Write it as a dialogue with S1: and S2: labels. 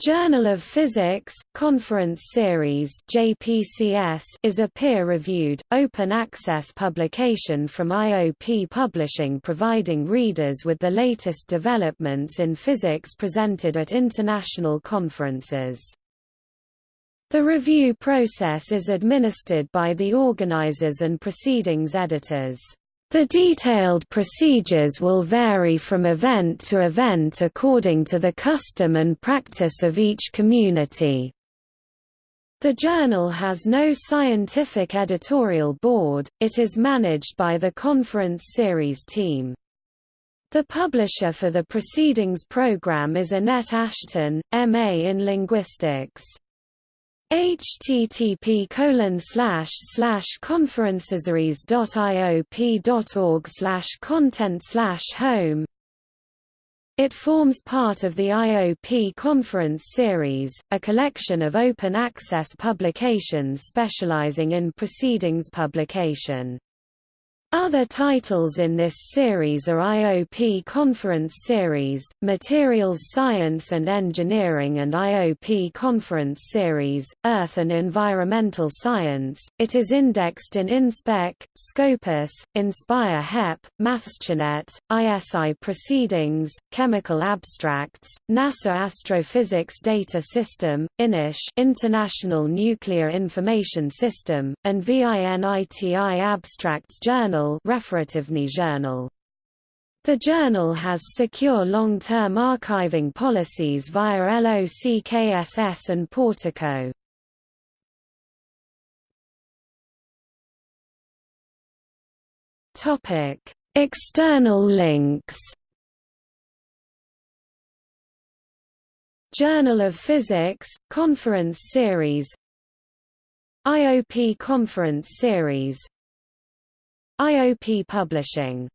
S1: Journal of Physics, Conference Series JPCS is a peer-reviewed, open-access publication from IOP Publishing providing readers with the latest developments in physics presented at international conferences. The review process is administered by the organizers and proceedings editors. The detailed procedures will vary from event to event according to the custom and practice of each community. The journal has no scientific editorial board, it is managed by the conference series team. The publisher for the Proceedings program is Annette Ashton, M.A. in Linguistics http colon slash slash conferenceseries.iop.org slash content slash home it forms part of the IOP Conference Series, a collection of open-access publications specializing in proceedings publication. Other titles in this series are IOP Conference Series, Materials Science and Engineering and IOP Conference Series, Earth and Environmental Science. It is indexed in InSpec, Scopus, Inspire HEP, MathSciNet, ISI Proceedings, Chemical Abstracts, NASA Astrophysics Data System, INIS International Nuclear Information System, and VINITI Abstracts Journal Journal. The journal has secure long-term archiving policies via LOCKSS and Portico. Topic: External links. Journal of Physics, Conference Series IOP Conference Series IOP Publishing